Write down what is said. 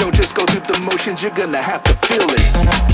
Don't just go through the motions, you're gonna have to feel it.